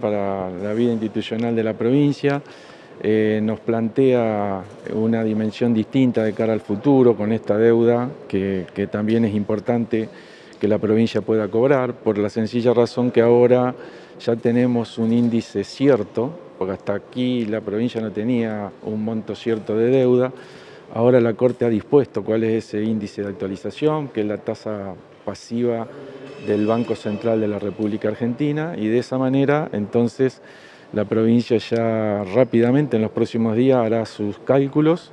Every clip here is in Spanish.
para la vida institucional de la provincia, eh, nos plantea una dimensión distinta de cara al futuro con esta deuda que, también es importante que la provincia pueda cobrar por la sencilla razón que ahora ya tenemos un índice cierto, porque hasta aquí la provincia no tenía un monto cierto de deuda, ahora la Corte ha dispuesto cuál es ese índice de actualización, que es la tasa pasiva del Banco Central de la República Argentina y de esa manera entonces la provincia ya rápidamente en los próximos días hará sus cálculos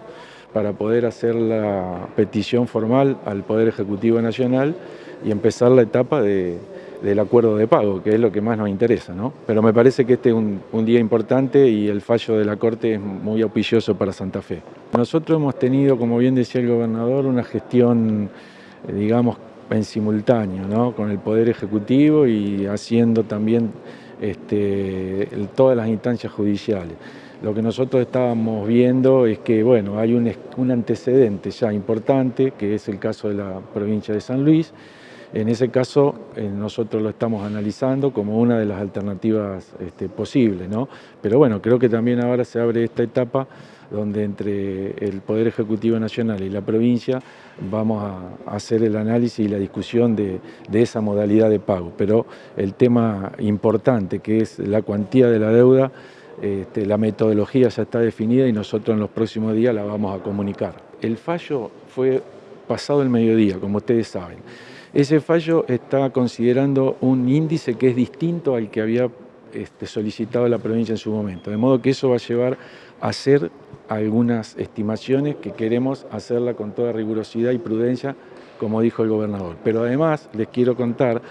para poder hacer la petición formal al Poder Ejecutivo Nacional y empezar la etapa de, del acuerdo de pago, que es lo que más nos interesa. ¿no? Pero me parece que este es un, un día importante y el fallo de la Corte es muy auspicioso para Santa Fe. Nosotros hemos tenido, como bien decía el gobernador, una gestión, eh, digamos, en simultáneo ¿no? con el Poder Ejecutivo y haciendo también este, todas las instancias judiciales. Lo que nosotros estábamos viendo es que bueno, hay un, un antecedente ya importante, que es el caso de la provincia de San Luis, en ese caso, eh, nosotros lo estamos analizando como una de las alternativas este, posibles, ¿no? Pero bueno, creo que también ahora se abre esta etapa donde entre el Poder Ejecutivo Nacional y la provincia vamos a hacer el análisis y la discusión de, esa modalidad de pago. Pero el tema importante, que es la cuantía de la deuda, este, la metodología ya está definida y nosotros en los próximos días la vamos a comunicar. El fallo fue pasado el mediodía, como ustedes saben. Ese fallo está considerando un índice que es distinto al que había este, solicitado la provincia en su momento, de modo que eso va a llevar a hacer algunas estimaciones que queremos hacerla con toda rigurosidad y prudencia, como dijo el gobernador. Pero además les quiero contar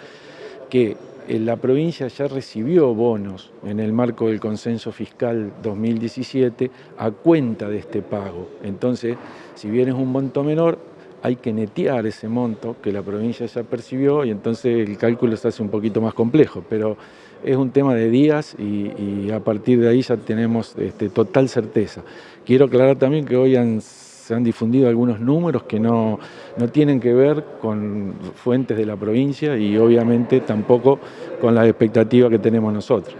que eh, la provincia ya recibió bonos en el marco del consenso fiscal 2017 a cuenta de este pago. Entonces, si bien es un monto menor, hay que netear ese monto que la provincia ya percibió y entonces el cálculo se hace un poquito más complejo, pero es un tema de días y, a partir de ahí ya tenemos este, total certeza. Quiero aclarar también que hoy se han difundido algunos números que no, no tienen que ver con fuentes de la provincia y obviamente tampoco con las expectativas que tenemos nosotros.